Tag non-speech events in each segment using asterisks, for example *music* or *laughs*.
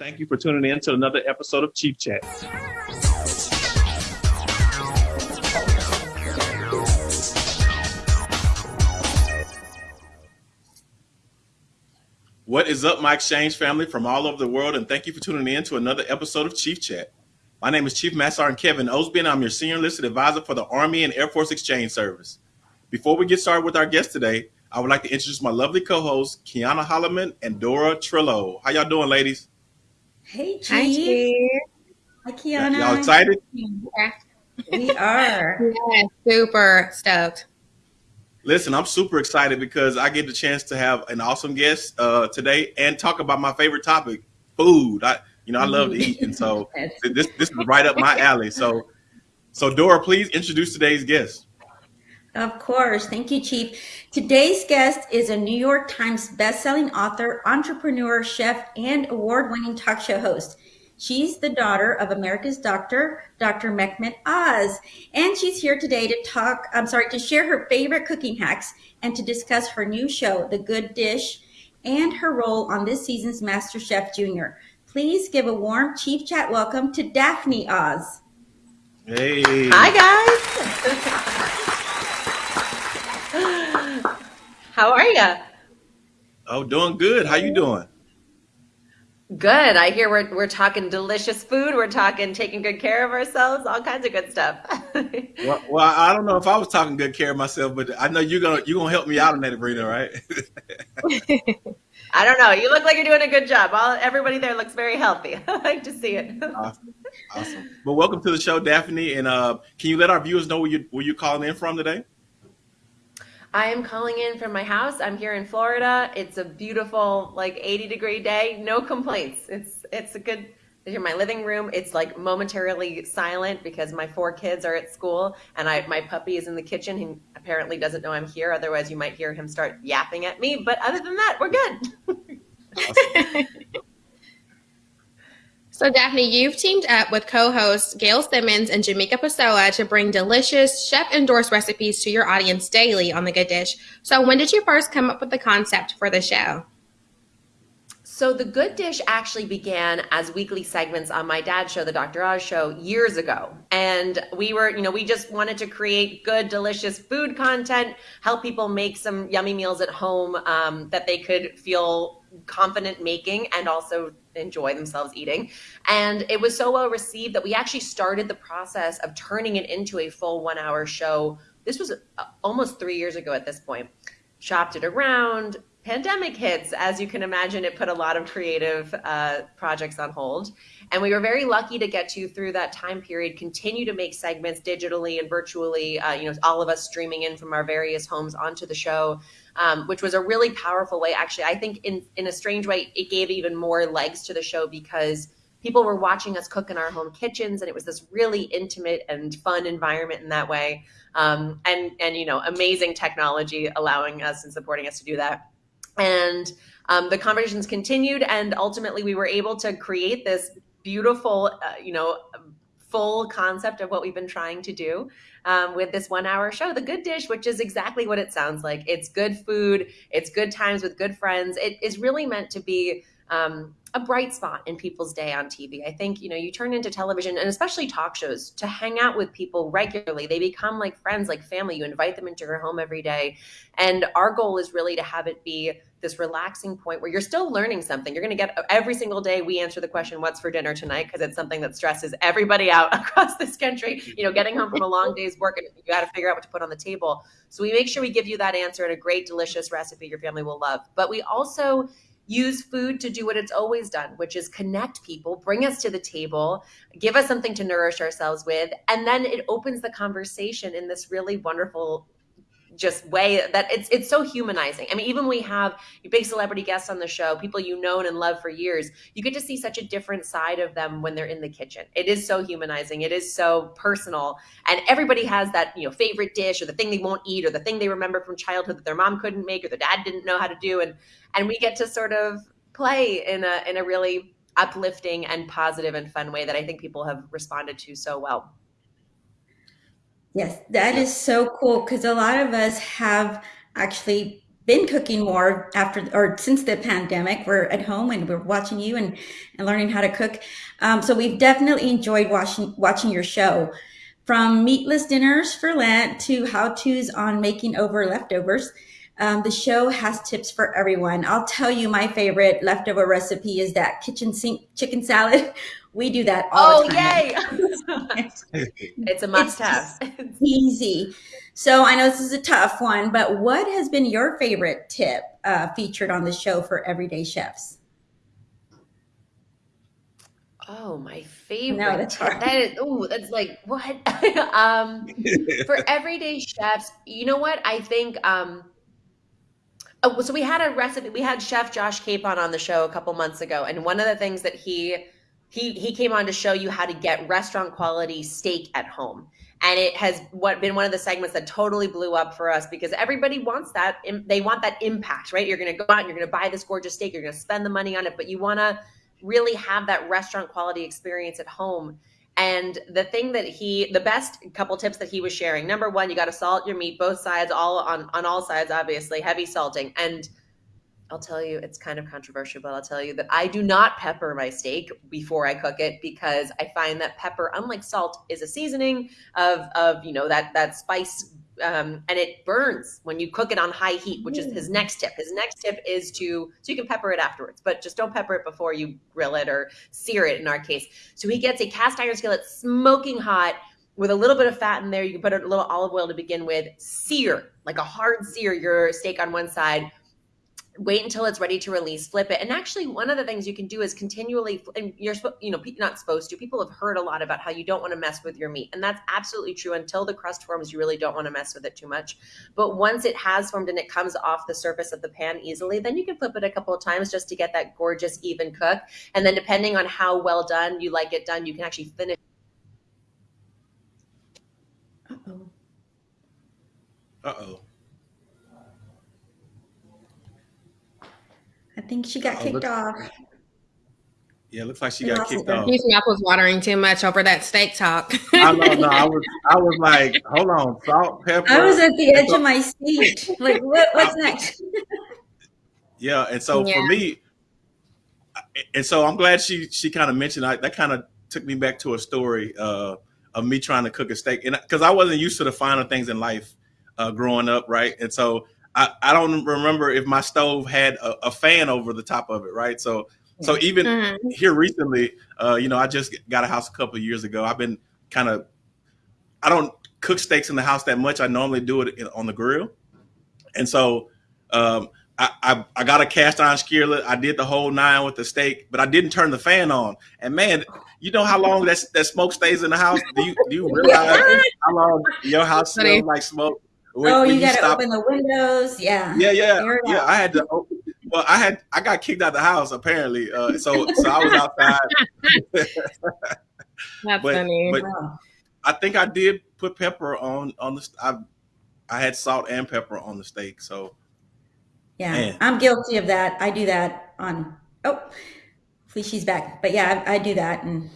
Thank you for tuning in to another episode of Chief Chat. What is up, my exchange family from all over the world, and thank you for tuning in to another episode of Chief Chat. My name is Chief Master Sergeant Kevin Osby, and I'm your senior enlisted advisor for the Army and Air Force Exchange Service. Before we get started with our guest today, I would like to introduce my lovely co-hosts, Kiana Holloman and Dora Trillo. How y'all doing, ladies? Hey, Chief. Hi, Chief. Hi, Kiana. Y'all excited? We are. Yeah, super stoked. Listen, I'm super excited because I get the chance to have an awesome guest uh, today and talk about my favorite topic, food. I, you know, I love to eat, and so *laughs* this this is right up my alley. So, so Dora, please introduce today's guest. Of course. Thank you, Chief. Today's guest is a New York Times bestselling author, entrepreneur, chef, and award winning talk show host. She's the daughter of America's doctor, Dr. Mehmet Oz. And she's here today to talk, I'm sorry, to share her favorite cooking hacks and to discuss her new show, The Good Dish, and her role on this season's Master Chef Junior. Please give a warm Chief Chat welcome to Daphne Oz. Hey. Hi, guys. *laughs* How are you? Oh, doing good. How you doing? Good. I hear we're we're talking delicious food. We're talking taking good care of ourselves. All kinds of good stuff. *laughs* Well, well, I don't know if I was talking good care of myself, but I know you're gonna you're gonna help me out in that arena, right? *laughs* I don't know. You look like you're doing a good job. All everybody there looks very healthy. *laughs* I like to see it. awesome. awesome. Well, welcome to the show, Daphne. And uh, can you let our viewers know where you where you calling in from today? I am calling in from my house. I'm here in Florida. It's a beautiful, like 80 degree day. No complaints. It's it's a good. Here, my living room. It's like momentarily silent because my four kids are at school, and I my puppy is in the kitchen. He apparently doesn't know I'm here. Otherwise, you might hear him start yapping at me. But other than that, we're good. Awesome. *laughs* So, Daphne, you've teamed up with co hosts Gail Simmons and Jamika Pessoa to bring delicious, chef endorsed recipes to your audience daily on The Good Dish. So, when did you first come up with the concept for the show? So the Good Dish actually began as weekly segments on my dad's show, the Dr. Oz show, years ago. And we were, you know, we just wanted to create good, delicious food content, help people make some yummy meals at home um, that they could feel confident making and also enjoy themselves eating. And it was so well received that we actually started the process of turning it into a full one hour show. This was uh, almost three years ago at this point. Shopped it around, pandemic hits, as you can imagine, it put a lot of creative uh, projects on hold. And we were very lucky to get to, through that time period, continue to make segments digitally and virtually, uh, you know, all of us streaming in from our various homes onto the show, um, which was a really powerful way. Actually, I think in, in a strange way, it gave even more legs to the show because people were watching us cook in our home kitchens and it was this really intimate and fun environment in that way. Um, and, and, you know, amazing technology allowing us and supporting us to do that and um, the conversations continued and ultimately we were able to create this beautiful uh, you know full concept of what we've been trying to do um, with this one hour show the good dish which is exactly what it sounds like it's good food it's good times with good friends it is really meant to be um, a bright spot in people's day on TV. I think, you know, you turn into television and especially talk shows to hang out with people regularly. They become like friends, like family. You invite them into your home every day. And our goal is really to have it be this relaxing point where you're still learning something. You're going to get every single day we answer the question, what's for dinner tonight? Because it's something that stresses everybody out *laughs* across this country. You know, getting home from a long day's work and you got to figure out what to put on the table. So we make sure we give you that answer and a great, delicious recipe your family will love. But we also use food to do what it's always done, which is connect people, bring us to the table, give us something to nourish ourselves with. And then it opens the conversation in this really wonderful just way that it's it's so humanizing. I mean, even we have big celebrity guests on the show, people you known and love for years, you get to see such a different side of them when they're in the kitchen. It is so humanizing. It is so personal, and everybody has that you know favorite dish or the thing they won't eat or the thing they remember from childhood that their mom couldn't make or their dad didn't know how to do, and and we get to sort of play in a in a really uplifting and positive and fun way that I think people have responded to so well. Yes, that is so cool because a lot of us have actually been cooking more after or since the pandemic. We're at home and we're watching you and, and learning how to cook. Um, so we've definitely enjoyed watching watching your show. From meatless dinners for Lent to how to's on making over leftovers. Um, the show has tips for everyone. I'll tell you my favorite leftover recipe is that kitchen sink chicken salad. *laughs* We do that all oh, the time. Oh, yay! *laughs* it's a must-have. easy. So I know this is a tough one, but what has been your favorite tip uh, featured on the show for everyday chefs? Oh, my favorite. No, that's hard. That is, oh, that's like what? *laughs* um, for everyday chefs, you know what? I think. Um, oh, so we had a recipe. We had Chef Josh Capon on the show a couple months ago, and one of the things that he he he came on to show you how to get restaurant quality steak at home. And it has what been one of the segments that totally blew up for us because everybody wants that they want that impact right? You're going to go out and you're going to buy this gorgeous steak you're going to spend the money on it but you want to really have that restaurant quality experience at home and the thing that he the best couple tips that he was sharing number one you got to salt your meat both sides all on on all sides obviously heavy salting. And I'll tell you, it's kind of controversial, but I'll tell you that I do not pepper my steak before I cook it because I find that pepper, unlike salt, is a seasoning of of you know that that spice, um, and it burns when you cook it on high heat, which is his mm. next tip. His next tip is to so you can pepper it afterwards, but just don't pepper it before you grill it or sear it. In our case, so he gets a cast iron skillet smoking hot with a little bit of fat in there. You can put a little olive oil to begin with. Sear like a hard sear your steak on one side wait until it's ready to release flip it. And actually one of the things you can do is continually and you're you know not supposed to people have heard a lot about how you don't want to mess with your meat and that's absolutely true until the crust forms you really don't want to mess with it too much. But once it has formed and it comes off the surface of the pan easily then you can flip it a couple of times just to get that gorgeous even cook. And then depending on how well done you like it done you can actually finish uh-oh. Uh-oh I think she got oh, kicked off. Yeah, looks like she got kicked off. His mouth was watering too much over that steak talk. I know, no, I was, I was like, hold on, salt, pepper. I was at the edge so, of my seat. Like, what, what's next? *laughs* yeah, and so yeah. for me, and so I'm glad she she kind of mentioned I, that. Kind of took me back to a story uh, of me trying to cook a steak, and because I wasn't used to the finer things in life uh, growing up, right? And so I, I don't remember if my stove had a, a, fan over the top of it, right? So so even mm-hmm. here recently, uh, you know, I just got a house a couple years ago. I've been kind of I don't cook steaks in the house that much. I normally do it on the grill, and so um, I, I, I got a cast iron skillet. I did the whole nine with the steak, but I didn't turn the fan on. And man, you know how long that that smoke stays in the house? Do you do you realize *laughs* how long your house smells like smoke? When, oh, you got to open the windows. Yeah. Yeah, yeah, yeah. I had to. Open, well, I had I got kicked out of the house apparently. Uh, so so I was outside. *laughs* That's but, funny. But wow. I think I did put pepper on on the. I I had salt and pepper on the steak. So. Yeah, man. I'm guilty of that. I do that on. Oh, hopefully she's back. But yeah, I, I do that and.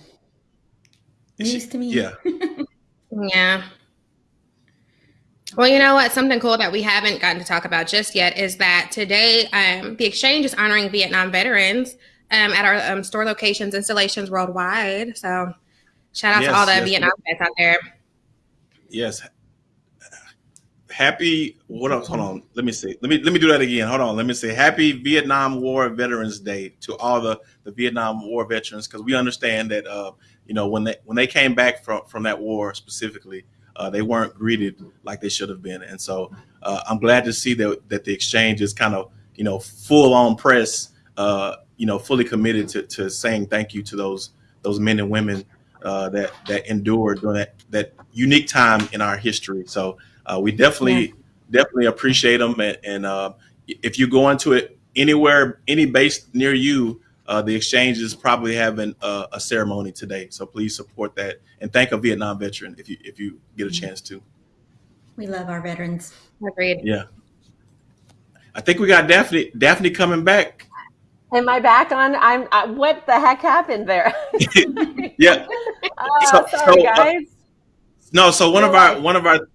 News to me. Yeah. *laughs* yeah. Well, you know what? Something cool that we haven't gotten to talk about just yet is that today um, the exchange is honoring Vietnam veterans um, at our um, store locations, installations worldwide. So, shout out yes, to all the yes, Vietnam vets out there. Yes. Happy. What else? Hold on. Let me see. Let me let me do that again. Hold on. Let me say Happy Vietnam War Veterans Day to all the the Vietnam War veterans because we understand that uh, you know when they when they came back from from that war specifically uh, they weren't greeted like they should have been. And so uh, I'm glad to see that that the exchange is kind of you know full on press, uh, you know, fully committed to, to saying thank you to those those men and women uh, that that endured during that that unique time in our history. So uh, we definitely yeah. definitely appreciate them. And, and uh, if you go into it anywhere, any base near you, uh, the exchange is probably having a, a, ceremony today. So please support that and thank a Vietnam veteran if you if you get a chance to. We love our veterans. Agreed. Yeah. I think we got Daphne Daphne coming back. Am I back on? I'm. Uh, what the heck happened there? *laughs* yeah. oh, *laughs* so, sorry, so, uh, guys. Uh, no, so one of our one of our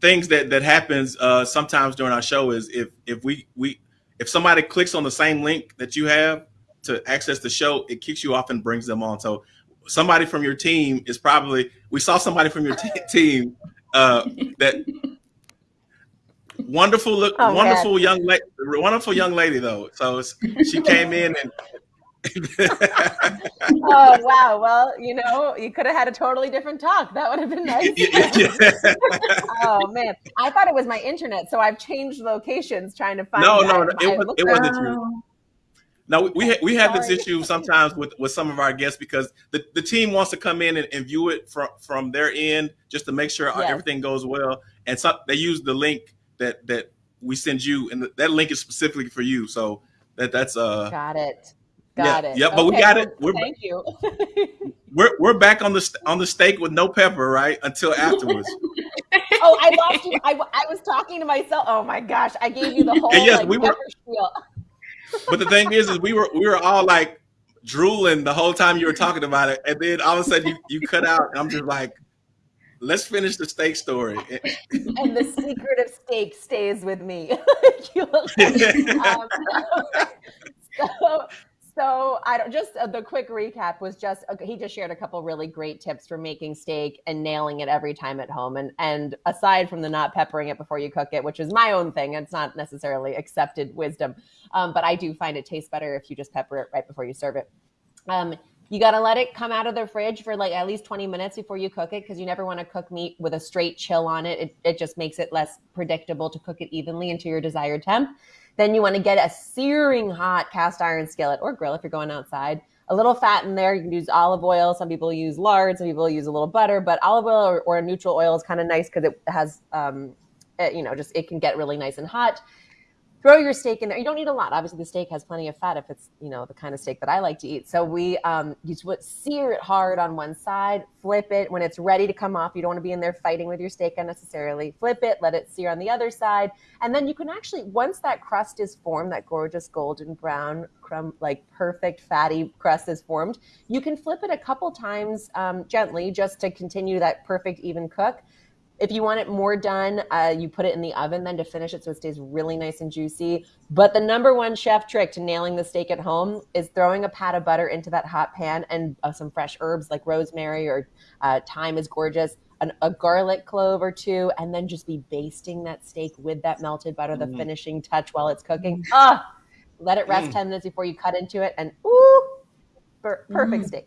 things that that happens uh, sometimes during our show is if if we we if somebody clicks on the same link that you have to access the show, it kicks you off and brings them on. So somebody from your team is probably we saw somebody from your team uh, that wonderful look Oh, wonderful young lady wonderful young lady though so she came in and *laughs* Oh wow! Well, you know, you could have had a totally different talk. That would have been nice. *laughs* *laughs* oh man, I thought it was my internet, so I've changed locations trying to find. no no no, it, was, it wasn't you no we- we had, we had this issue sometimes with with some of our guests because the, the team wants to come in and, and view it from from their end just to make sure Yes. everything goes well and so they use the link that that we send you and that link is specifically for you so that that's uh Got it. Yeah, Got it. yeah, but we got it. We're, thank you. *laughs* we're we're back on the on the steak with no pepper right until afterwards *laughs* oh, I lost you. I, I was talking to myself. Oh my gosh, I gave you the whole And yes, like we were- spiel. But the thing is is we were we were all like drooling the whole time you were talking about it. And then all of a sudden you, you cut out and i'm just like let's finish the steak story. *laughs* And the secret of steak stays with me. *laughs* Um, *laughs* so, so I don't just uh, the quick recap was just okay, he just shared a couple really great tips for making steak and nailing it every time at home. And and aside from the not peppering it before you cook it, which is my own thing, it's not necessarily accepted wisdom, um, but I do find it tastes better if you just pepper it right before you serve it. Um, you got to let it come out of the fridge for like at least 20 minutes before you cook it because you never want to cook meat with a straight chill on it. it. It just makes it less predictable to cook it evenly into your desired temp. Then you want to get a searing hot cast iron skillet or grill if you're going outside. A little fat in there. You can use olive oil. Some people use lard. Some people use a little butter. But olive oil or, or a neutral oil is kind of nice because it has, um, it, you know, just it can get really nice and hot throw your steak in there. You don't need a lot. Obviously, the steak has plenty of fat if it's you know the kind of steak that I like to eat. So we um, you sear it hard on one side, flip it when it's ready to come off. You don't want to be in there fighting with your steak unnecessarily. Flip it, let it sear on the other side, and then you can actually once that crust is formed, that gorgeous golden brown crumb like perfect fatty crust is formed, you can flip it a couple times um, gently just to continue that perfect even cook. If you want it more done, uh, you put it in the oven then to finish it so it stays really nice and juicy. But the number one chef trick to nailing the steak at home is throwing a pat of butter into that hot pan and uh, some fresh herbs like rosemary or uh, thyme is gorgeous, an, a garlic clove or two, and then just be basting that steak with that melted butter, the Mm. finishing touch while it's cooking. Ah, let it rest Mm. 10 minutes before you cut into it, and ooh, perfect Mm. steak.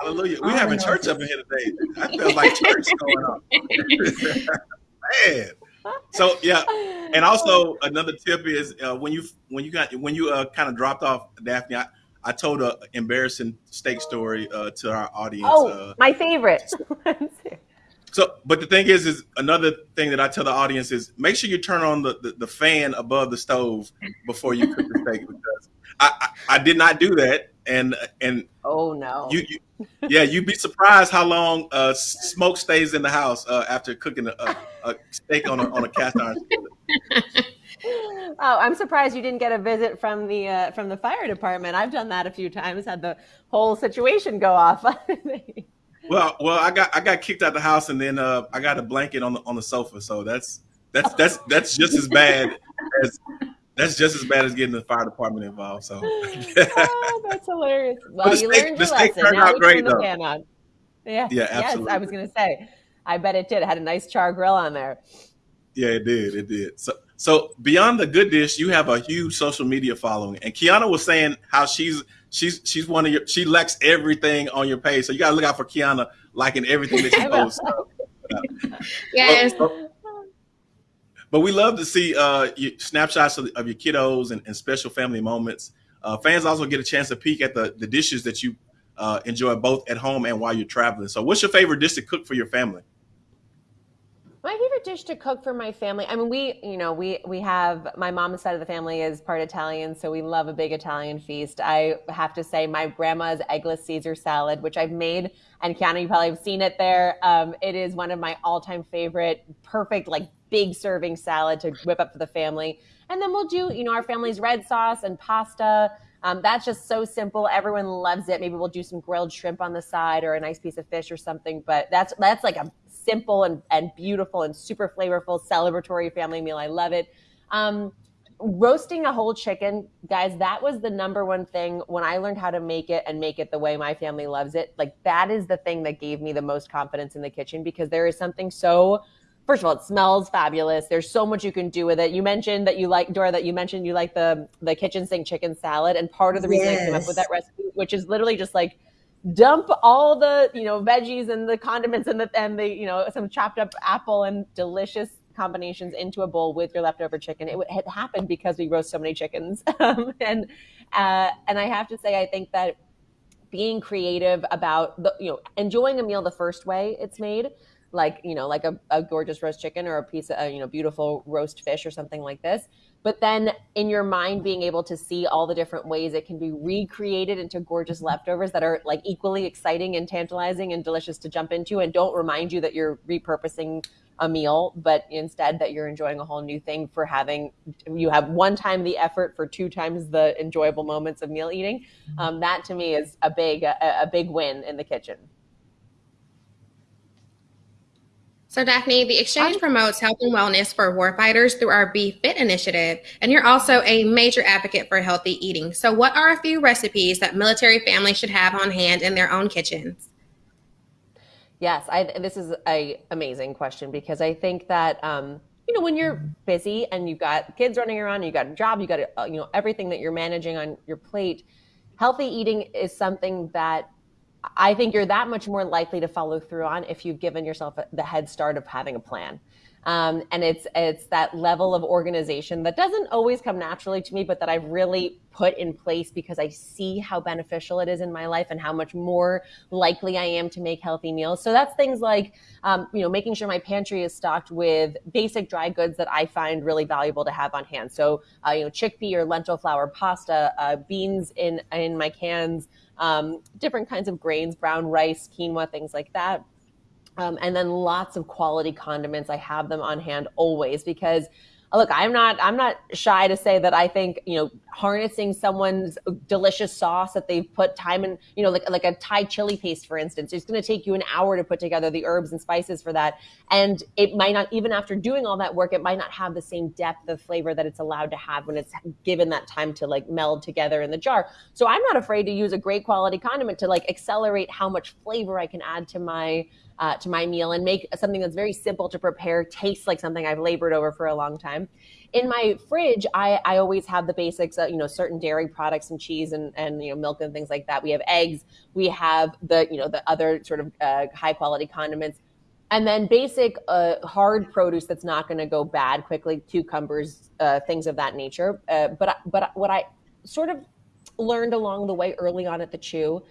hallelujah we having no. church up in here today i feel like church going on *laughs* man so yeah and also another tip is uh, when you when you got when you uh, kind of dropped off daphne i, I told a embarrassing steak story uh, to our audience oh, uh, my favorite. *laughs* so but the thing is is another thing that i tell the audience is make sure you turn on the, the, the fan above the stove before you cook the steak because I, I, I did not do that and and oh no. you, you yeah you'd be surprised how long uh, smoke stays in the house uh, after cooking a, a, a steak on a, on a cast iron. *laughs* Oh, I'm surprised you didn't get a visit from the uh, from the fire department. I've done that a few times. Had the whole situation go off. *laughs* well well i got i got kicked out the house and then uh, i got a blanket on the on the sofa so that's that's that's that's just as bad as that's just as bad as getting the fire department involved so *laughs* oh, that's hilarious. *laughs* Well, the you steak- learned your steak lesson. turned Now out we great, turn the though. pan on. Yeah. Yeah, Yes, I was gonna say. I bet it did. It had a nice char grill on there. Yeah, it did. It did. So, so beyond the good dish, you have a huge social media following. And Kiana was saying how she's she's she's one of your she likes everything on your page. So you gotta look out for Kiana liking everything that she *laughs* posts. will. post. Yes. But, we love to see uh, snapshots of, of your kiddos and, and special family moments. Uh, fans also get a chance to peek at the, the dishes that you uh, enjoy both at home and while you're traveling. So, what's your favorite dish to cook for your family? My favorite dish to cook for my family. I mean, we, you know, we we have my mom's side of the family is part Italian, so we love a big Italian feast. I have to say, my grandma's eggless Caesar salad, which I've made, and Kiana, you probably have seen it there. Um, it is one of my all-time favorite, perfect, like big serving salad to whip up for the family. And then we'll do, you know, our family's red sauce and pasta. Um, that's just so simple. Everyone loves it. Maybe we'll do some grilled shrimp on the side or a nice piece of fish or something. But that's that's like a simple and, and beautiful and super flavorful celebratory family meal. I love it. Um, roasting a whole chicken, guys, that was the number one thing when I learned how to make it and make it the way my family loves it. Like that is the thing that gave me the most confidence in the kitchen because there is something so first of all, it smells fabulous. There's so much you can do with it. You mentioned that you like Dora, that you mentioned you like the the kitchen sink chicken salad, and part of the reason yes. I came up with that recipe, which is literally just like dump all the you know veggies and the condiments and the and the you know some chopped up apple and delicious combinations into a bowl with your leftover chicken. It had happened because we roast so many chickens, *laughs* um, and uh, and I have to say, I think that being creative about the you know enjoying a meal the first way it's made like you know like a, a gorgeous roast chicken or a piece of you know beautiful roast fish or something like this. But then in your mind being able to see all the different ways it can be recreated into gorgeous leftovers that are like equally exciting and tantalizing and delicious to jump into and don't remind you that you're repurposing a meal but instead that you're enjoying a whole new thing for having you have one time the effort for two times the enjoyable moments of meal eating. Um, that to me is a big a, a big win in the kitchen So, Daphne, the exchange promotes health and wellness for warfighters through our Be Fit initiative, and you're also a major advocate for healthy eating. So, what are a few recipes that military families should have on hand in their own kitchens? Yes, I, this is a amazing question because I think that um, you know when you're busy and you've got kids running around, you got a job, you got uh, you know everything that you're managing on your plate. Healthy eating is something that I think you're that much more likely to follow through on if you've given yourself the head start of having a plan. Um, and it's it's that level of organization that doesn't always come naturally to me, but that I've really put in place because I see how beneficial it is in my life and how much more likely I am to make healthy meals. So that's things like um, you know making sure my pantry is stocked with basic dry goods that I find really valuable to have on hand. So uh, you know chickpea or lentil flour pasta, uh, beans in in my cans um, different kinds of grains, brown rice, quinoa, things like that. Um, and then lots of quality condiments. I have them on hand always because look, I'm not I'm not shy to say that I think you know harnessing someone's delicious sauce that they've put time in, you know, like like a Thai chili paste, for instance. It's going to take you an hour to put together the herbs and spices for that, and it might not even after doing all that work, it might not have the same depth of flavor that it's allowed to have when it's given that time to like meld together in the jar. So I'm not afraid to use a great quality condiment to like accelerate how much flavor I can add to my uh, to my meal and make something that's very simple to prepare taste like something I've labored over for a long time. In my fridge, I, I always have the basics, uh, you know, certain dairy products and cheese and, and, you know, milk and things like that. We have eggs. We have the, you know, the other sort of uh, high quality condiments. And then basic uh, hard produce that's not going to go bad quickly, cucumbers, uh, things of that nature. Uh, but, but what I sort of learned along the way early on at the Chew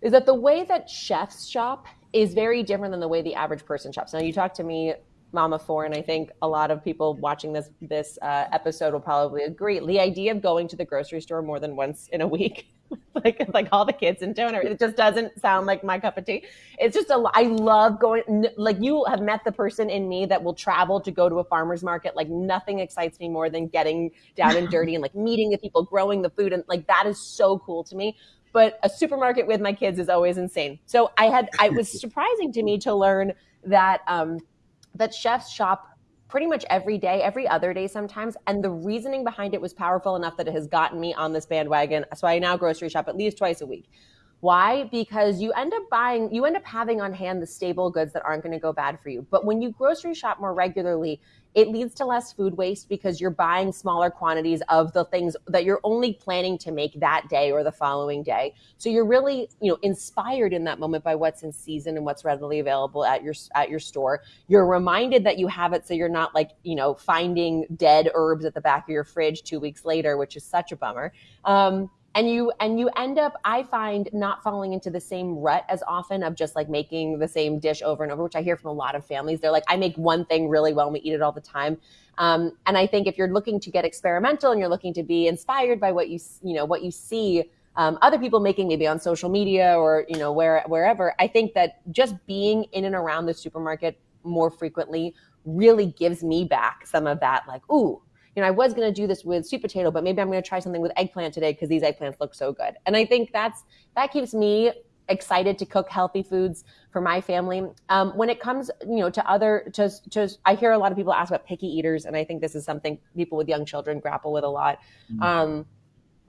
is that the way that chefs shop is very different than the way the average person shops. Now, you talk to me, Mama Four, and I think a lot of people watching this this uh, episode will probably agree. The idea of going to the grocery store more than once in a week, *laughs* like like all the kids in town, it just doesn't sound like my cup of tea. It's just a. I love going. Like you have met the person in me that will travel to go to a farmer's market. Like nothing excites me more than getting down and *laughs* dirty and like meeting the people, growing the food, and like that is so cool to me but a supermarket with my kids is always insane. So I had, I was *laughs* surprising to me to learn that, um, that chefs shop pretty much every day, every other day sometimes. And the reasoning behind it was powerful enough that it has gotten me on this bandwagon. So I now grocery shop at least twice a week. Why? Because you end up buying, you end up having on hand the stable goods that aren't going to go bad for you. But when you grocery shop more regularly, it leads to less food waste because you're buying smaller quantities of the things that you're only planning to make that day or the following day. So you're really, you know, inspired in that moment by what's in season and what's readily available at your at your store. You're reminded that you have it so you're not like, you know, finding dead herbs at the back of your fridge 2 weeks later, which is such a bummer. Um, and you and you end up i find not falling into the same rut as often of just like making the same dish over and over which i hear from a lot of families. They're like i make one thing really well and we eat it all the time. Um, and i think if you're looking to get experimental and you're looking to be inspired by what you you know what you see um, other people making maybe on social media or you know where wherever i think that just being in and around the supermarket more frequently really gives me back some of that like ooh you know, I was going to do this with sweet potato, but maybe I'm going to try something with eggplant today because these eggplants look so good. And I think that's that keeps me excited to cook healthy foods for my family. Um, when it comes, you know, to other, to, to, I hear a lot of people ask about picky eaters, and I think this is something people with young children grapple with a lot. Mm-hmm. Um,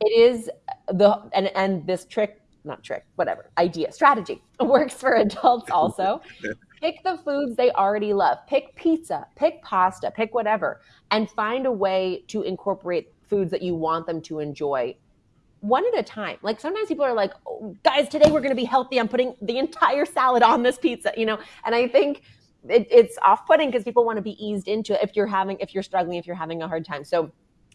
it is the, and, and this trick, not trick, whatever, idea, strategy *laughs* works for adults also. *laughs* pick the foods they already love. Pick pizza, pick pasta, pick whatever, and find a way to incorporate foods that you want them to enjoy one at a time. Like sometimes people are like, oh, guys, today we're going to be healthy. I'm putting the entire salad on this pizza, you know? And I think it, it's off putting because people want to be eased into it if you're having, if you're struggling, if you're having a hard time. So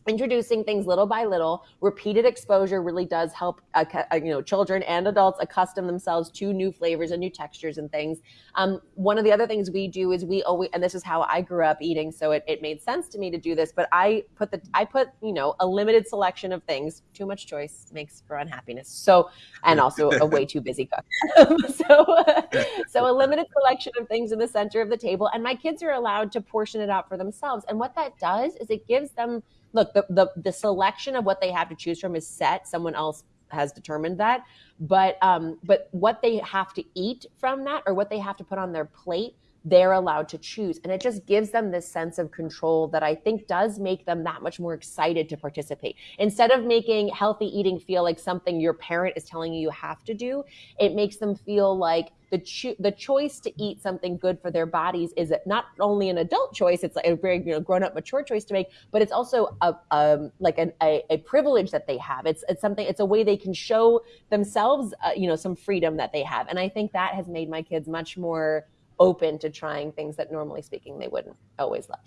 introducing things little by little. Repeated exposure really does help uh, uh, you know children and adults accustom themselves to new flavors and new textures and things. Um, one of the other things we do is we always and this is how i grew up eating so it, it made sense to me to do this but i put the i put you know a limited selection of things. Too much choice makes for unhappiness. So and also a way too busy cook. *laughs* So *laughs* so a limited selection of things in the center of the table and my kids are allowed to portion it out for themselves. And what that does is it gives them look, the, the, the selection of what they have to choose from is set. Someone else has determined that. But um, but what they have to eat from that or what they have to put on their plate they're allowed to choose. And it just gives them this sense of control that I think does make them that much more excited to participate. Instead of making healthy eating feel like something your parent is telling you you have to do, it makes them feel like the cho- the choice to eat something good for their bodies is not only an adult choice; it's like a very you know grown up, mature choice to make, but it's also a like an, a, a privilege that they have. It's it's something. It's a way they can show themselves, uh, you know, some freedom that they have, and I think that has made my kids much more open to trying things that normally speaking they wouldn't always love.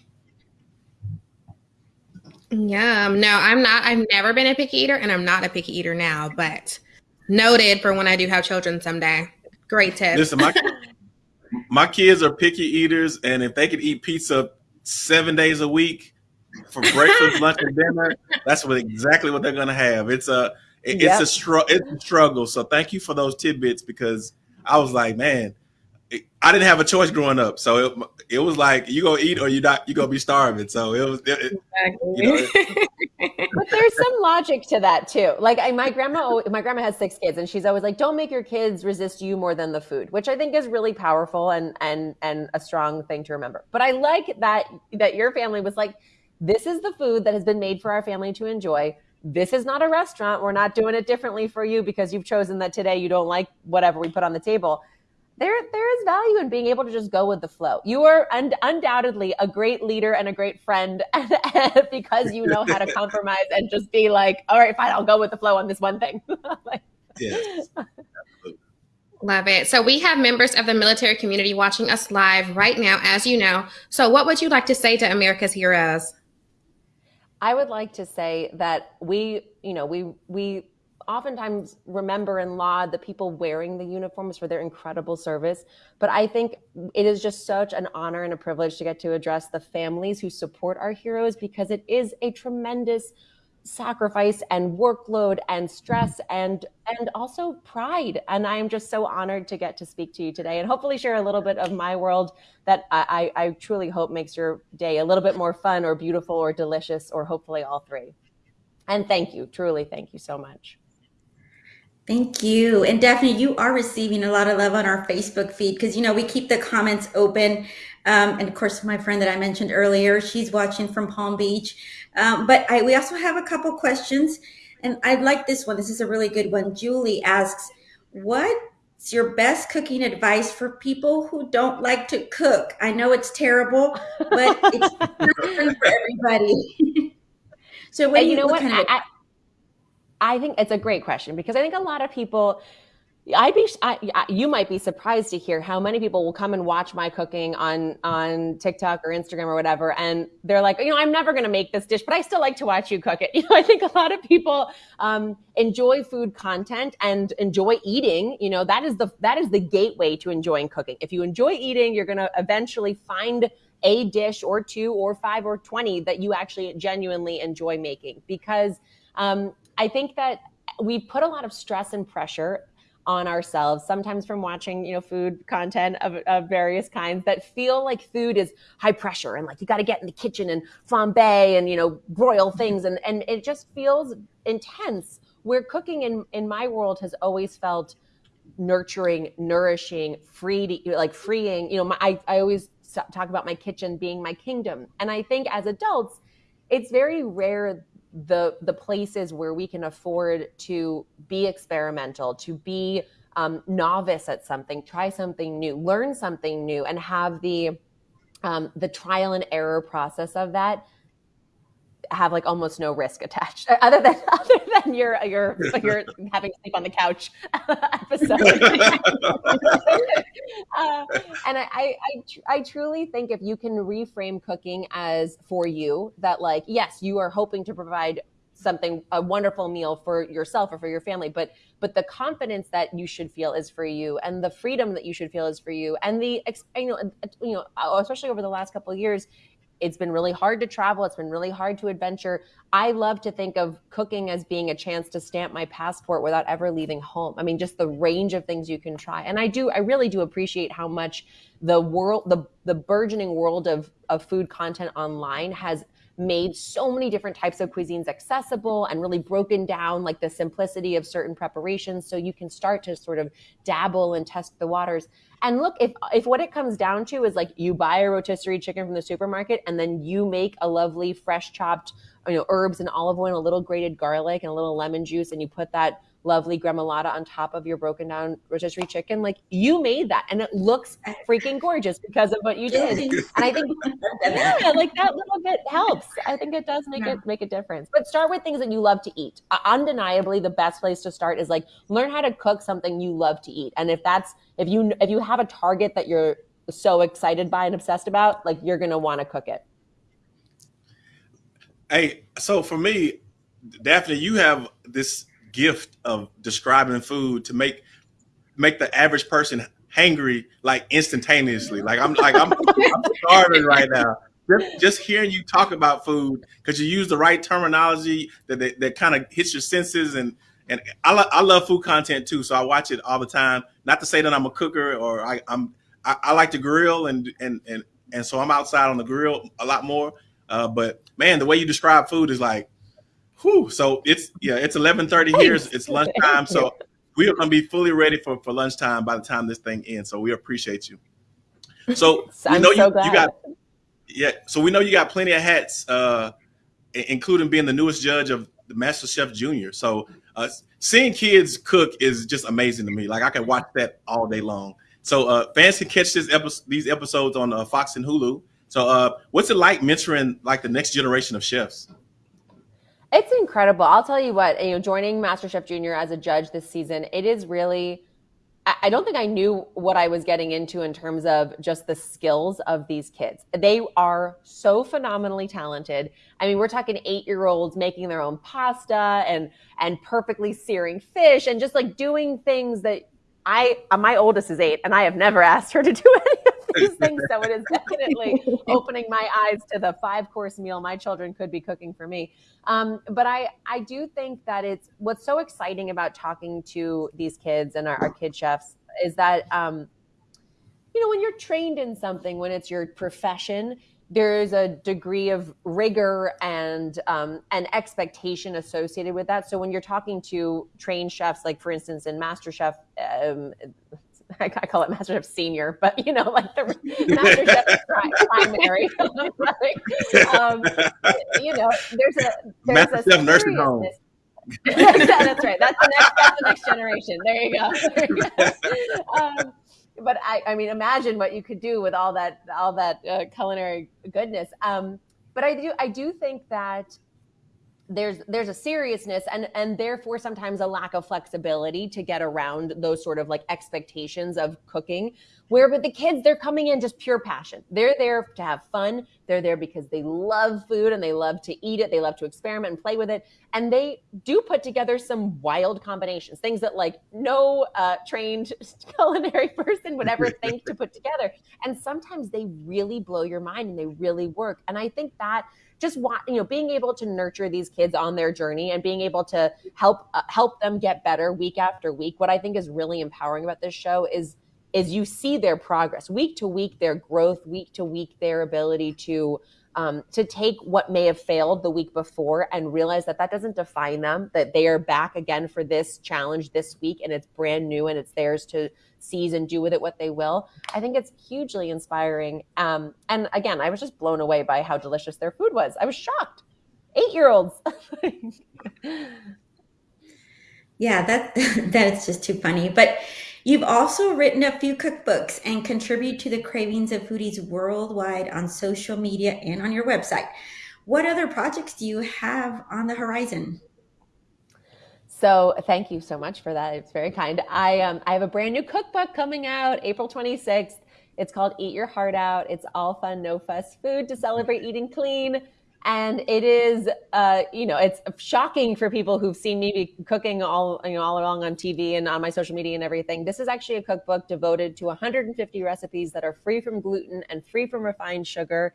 Yeah, no, I'm not. I've never been a picky eater, and I'm not a picky eater now. But noted for when I do have children someday. Great tip. Listen, my *laughs* my kids are picky eaters, and if they could eat pizza seven days a week for breakfast, *laughs* lunch, and dinner, that's what exactly what they're gonna have. It's a it, yep. it's a str- it's a struggle. So thank you for those tidbits because I was like, man, I didn't have a choice growing up, so it, it was like you go eat or you not you gonna be starving. So it was, it, exactly. you know, *laughs* but there's some logic to that too. Like I, my grandma, my grandma has six kids, and she's always like, "Don't make your kids resist you more than the food," which I think is really powerful and and and a strong thing to remember. But I like that that your family was like, "This is the food that has been made for our family to enjoy." This is not a restaurant. We're not doing it differently for you because you've chosen that today you don't like whatever we put on the table there there is value in being able to just go with the flow. You are un- undoubtedly a great leader and a great friend *laughs* because you know how to *laughs* compromise and just be like, all right, fine, I'll go with the flow on this one thing. *laughs* like, yes. Love it. So we have members of the military community watching us live right now, as you know. So what would you like to say to America's heroes? I would like to say that we, you know, we we oftentimes remember and laud the people wearing the uniforms for their incredible service. But I think it is just such an honor and a privilege to get to address the families who support our heroes because it is a tremendous sacrifice and workload and stress and and also pride and i am just so honored to get to speak to you today and hopefully share a little bit of my world that i i truly hope makes your day a little bit more fun or beautiful or delicious or hopefully all three and thank you truly thank you so much Thank you. And Daphne, you are receiving a lot of love on our Facebook feed because, you know, we keep the comments open. Um, and of course, my friend that I mentioned earlier, she's watching from Palm Beach. Um, but I, we also have a couple questions. And I like this one. This is a really good one. Julie asks, What's your best cooking advice for people who don't like to cook? I know it's terrible, but it's *laughs* for everybody. *laughs* so, what you, you know what? Kind of I, I think it's a great question because I think a lot of people, I'd be, I, you might be surprised to hear how many people will come and watch my cooking on on TikTok or Instagram or whatever, and they're like, you know, I'm never going to make this dish, but I still like to watch you cook it. *laughs* You know, I think a lot of people um, enjoy food content and enjoy eating. You know, that is the that is the gateway to enjoying cooking. If you enjoy eating, you're going to eventually find a dish or two or five or twenty that you actually genuinely enjoy making because um, I think that we put a lot of stress and pressure on ourselves sometimes from watching you know food content of, of various kinds that feel like food is high pressure and like you got to get in the kitchen and flambe and you know broil things. And and it just feels intense. Where cooking in in my world has always felt nurturing, nourishing, free to, like freeing. You know, my, I I always talk about my kitchen being my kingdom, and I think as adults, it's very rare the the places where we can afford to be experimental, to be um, novice at something, try something new, learn something new, and have the um, the trial and error process of that have like almost no risk attached *laughs* other than *laughs* other than your your your *laughs* having to sleep on the couch episode. Uh, and I, I I truly think if you can reframe cooking as for you that like yes you are hoping to provide something a wonderful meal for yourself or for your family but but the confidence that you should feel is for you and the freedom that you should feel is for you and the you know you know especially over the last couple of years it's been really hard to travel. It's been really hard to adventure. I love to think of cooking as being a chance to stamp my passport without ever leaving home. I mean just the range of things you can try. And i do i really do appreciate how much the world the the burgeoning world of of food content online has made so many different types of cuisines accessible and really broken down like the simplicity of certain preparations so you can start to sort of dabble and test the waters. And look if if what it comes down to is like you buy a rotisserie chicken from the supermarket and then you make a lovely fresh chopped you know herbs and olive oil and a little grated garlic and a little lemon juice and you put that lovely gremolata on top of your broken down rotisserie chicken. Like you made that and it looks freaking gorgeous because of what you did. And I think *laughs* yeah, like that little bit helps. I think it does make yeah. it make a difference. But start with things that you love to eat. Uh, undeniably the best place to start is like learn how to cook something you love to eat. And if that's if you if you have a target that you're so excited by and obsessed about, like you're going to want to cook it. Hey, so for me, Daphne, you have this gift of describing food to make make the average person hangry like instantaneously. Like I'm like I'm, I'm starving right now. Just, just hearing you talk about food because you use the right terminology that that, that kind of hits your senses and and I, lo- I love food content too, so I watch it all the time. Not to say that I'm a cooker or I, I'm I, I like to grill and and and and so I'm outside on the grill a lot more. Uh, but man, the way you describe food is like Whew. So it's yeah, it's eleven thirty here. It's lunchtime, so we are going to be fully ready for for lunchtime by the time this thing ends. So we appreciate you. So *laughs* we know so you, you got yeah. So we know you got plenty of hats, uh, including being the newest judge of the Master Chef Junior. So uh, seeing kids cook is just amazing to me. Like I can watch that all day long. So uh, fans can catch this episode, these episodes on uh, Fox and Hulu. So uh, what's it like mentoring like the next generation of chefs? It's incredible. I'll tell you what, you know, joining MasterChef Junior as a judge this season, it is really I don't think I knew what I was getting into in terms of just the skills of these kids. They are so phenomenally talented. I mean, we're talking 8-year-olds making their own pasta and and perfectly searing fish and just like doing things that I my oldest is 8 and I have never *laughs* asked her to do *laughs* any *laughs* these things. So it is definitely *laughs* opening my eyes to the five course meal my children could be cooking for me. Um, but I, I do think that it's what's so exciting about talking to these kids and our, our kid chefs is that, um, you know, when you're trained in something, when it's your profession, there's a degree of rigor and um, an expectation associated with that. So when you're talking to trained chefs, like for instance in MasterChef, um, I, *laughs* I call it MasterChef Senior, but you know, like the *laughs* MasterChef primary. *laughs* um, you know, there's a there's MasterChef a nursing home. that's right. That's the next. That's the next generation. There you go. There you go. Um, but I, I mean, imagine what you could do with all that, all that uh, culinary goodness. Um, but I do, I do think that there's there's a seriousness and and therefore sometimes a lack of flexibility to get around those sort of like expectations of cooking where with the kids they're coming in just pure passion. They're there to have fun. They're there because they love food and they love to eat it. They love to experiment and play with it. And they do put together some wild combinations things that like no uh, trained *laughs* culinary person would ever *laughs* think to put together. And sometimes they really blow your mind and they really work. And i think that just want you know being able to nurture these kids on their journey and being able to help uh, help them get better week after week what i think is really empowering about this show is is you see their progress. Week to week their growth week to week their ability to um, to take what may have failed the week before and realize that that doesn't define them, that they are back again for this challenge this week and it's brand new and it's theirs to seize and do with it what they will. I think it's hugely inspiring. Um, and again, I was just blown away by how delicious their food was. I was shocked. Eight year olds. *laughs* yeah, that *laughs* that's just too funny. But you've also written a few cookbooks and contribute to the cravings of foodies worldwide on social media and on your website. What other projects do you have on the horizon? So thank you so much for that. It's very kind. I um, I have a brand new cookbook coming out April 26th. It's called Eat Your Heart Out. It's all fun, no fuss food to celebrate eating clean. And it is, uh, you know, it's shocking for people who've seen me be cooking all, you know, all along on TV and on my social media and everything. This is actually a cookbook devoted to 150 recipes that are free from gluten and free from refined sugar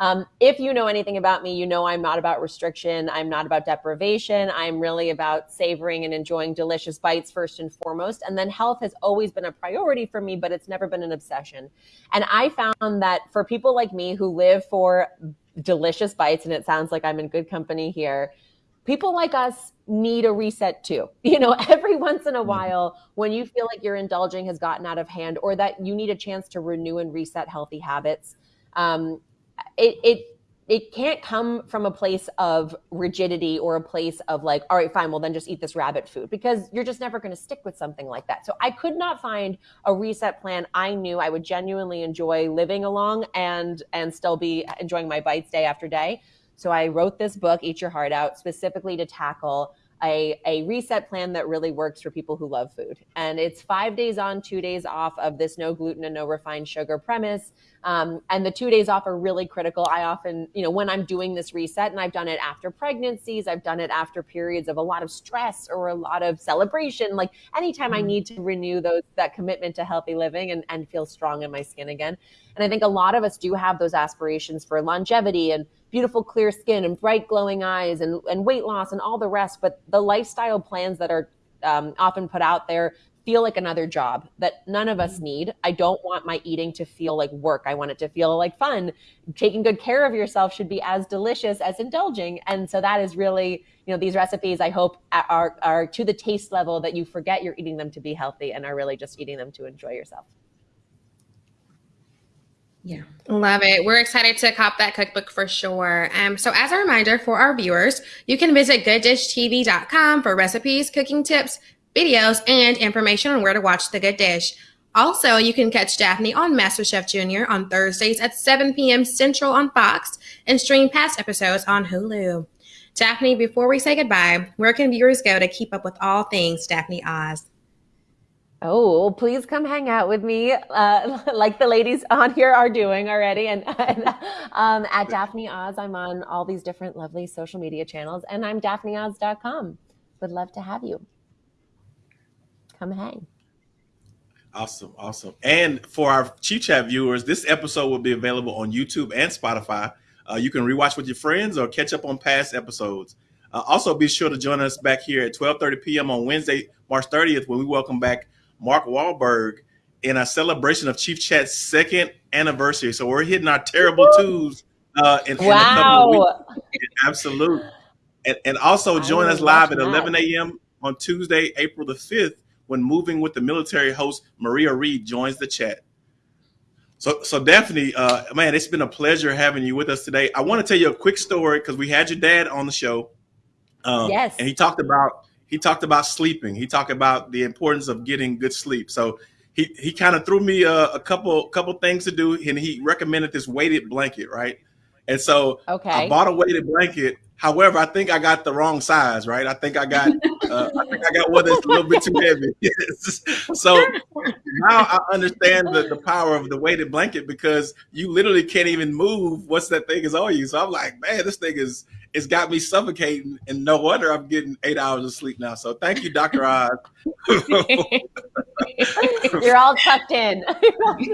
um, if you know anything about me, you know I'm not about restriction. I'm not about deprivation. I'm really about savoring and enjoying delicious bites first and foremost. And then health has always been a priority for me, but it's never been an obsession. And I found that for people like me who live for delicious bites, and it sounds like I'm in good company here, people like us need a reset too. *laughs* You know, every once in a while, when you feel like your indulging has gotten out of hand or that you need a chance to renew and reset healthy habits, um, it, it it can't come from a place of rigidity or a place of like, all right, fine, well then just eat this rabbit food because you're just never going to stick with something like that. So I could not find a reset plan I knew I would genuinely enjoy living along and and still be enjoying my bites day after day. So I wrote this book, Eat Your Heart Out, specifically to tackle a, a reset plan that really works for people who love food. And it's five days on, two days off of this no gluten and no refined sugar premise. Um, and the two days off are really critical. I often, you know, when I'm doing this reset, and I've done it after pregnancies, I've done it after periods of a lot of stress or a lot of celebration. Like anytime I mm-hmm. need to renew those that commitment to healthy living and, and feel strong in my skin again. And I think a lot of us do have those aspirations for longevity and beautiful clear skin and bright glowing eyes and, and weight loss and all the rest. But the lifestyle plans that are um, often put out there feel like another job that none of us need. I don't want my eating to feel like work. I want it to feel like fun. Taking good care of yourself should be as delicious as indulging. And so that is really, you know, these recipes I hope are are to the taste level that you forget you're eating them to be healthy and are really just eating them to enjoy yourself. Yeah. Love it. We're excited to cop that cookbook for sure. Um, so as a reminder for our viewers, you can visit gooddishtv.com for recipes, cooking tips, videos, and information on where to watch The Good Dish. Also, you can catch Daphne on MasterChef Junior on Thursdays at 7 p.m. Central on Fox and stream past episodes on Hulu. Daphne, before we say goodbye, where can viewers go to keep up with all things Daphne Oz? Oh, please come hang out with me, uh, *laughs* like the ladies on here are doing already. And, *laughs* and um, at Daphne Oz, I'm on all these different lovely social media channels, and I'm daphneoz.com. Would love to have you come hang. Awesome, awesome. And for our Chief Chat viewers, this episode will be available on YouTube and Spotify. Uh, you can rewatch with your friends or catch up on past episodes. Uh, also, be sure to join us back here at 12:30 p.m. on Wednesday, March 30th, when we welcome back Mark Wahlberg in a celebration of Chief Chat's second anniversary. So we're hitting our terrible twos uh, in, wow. in a couple of weeks. Absolute. And, and also join us live at 11 a.m. on Tuesday, April the 5th when moving with the military host Maria Reed joins the chat. So, so Daphne, uh, man, it's been a pleasure having you with us today. I want to tell you a quick story because we had your dad on the show. Um, yes, and he talked about he talked about sleeping. He talked about the importance of getting good sleep. So he he kind of threw me a, a, couple couple things to do, and he recommended this weighted blanket, right? And so okay. I bought a weighted blanket However, I think I got the wrong size, right? I think I got, uh, I think I got one that's a little bit too heavy. *laughs* so now I understand the, the power of the weighted blanket because you literally can't even move once that thing is on you. So I'm like, man, this thing is, it's got me suffocating, and no wonder I'm getting eight hours of sleep now. So thank you, Doctor Oz. *laughs* You're all tucked in. *laughs*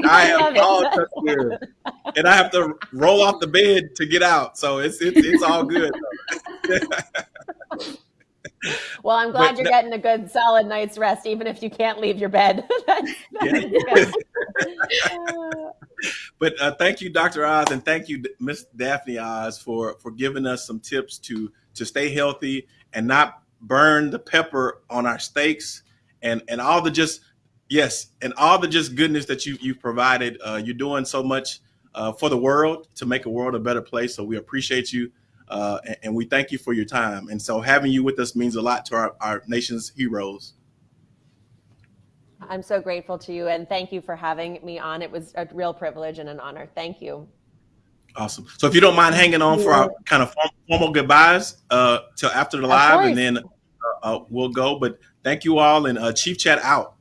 I am all tucked in, and I have to roll off the bed to get out. So it's it's, it's all good. *laughs* well, I'm glad but you're getting a good solid night's rest, even if you can't leave your bed. that's, that's but uh, thank you, Dr. Oz, and thank you, Miss Daphne Oz, for for giving us some tips to to stay healthy and not burn the pepper on our steaks and and all the just yes and all the just goodness that you you've provided. Uh, you're doing so much uh, for the world to make a world a better place. So we appreciate you. Uh, and, and we thank you for your time. And so having you with us means a lot to our, our nation's heroes. I'm so grateful to you and thank you for having me on. It was a real privilege and an honor. Thank you. Awesome. So if you don't mind hanging on for our kind of formal goodbyes uh, till after the live, and then uh, uh, we'll go. But thank you all, and uh, Chief Chat out.